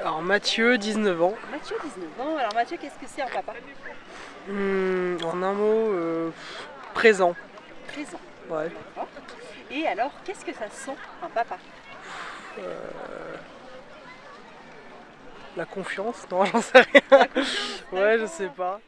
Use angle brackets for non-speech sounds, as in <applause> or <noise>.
Alors Mathieu, 19 ans. Mathieu, 19 ans. Alors Mathieu, qu'est-ce que c'est un papa? Hmm, en un mot, euh, présent. Présent. Ouais. Et alors, qu'est-ce que ça sent un papa? Euh, la confiance? Non, <laughs> j'en sais rien. Ouais, je sais pas.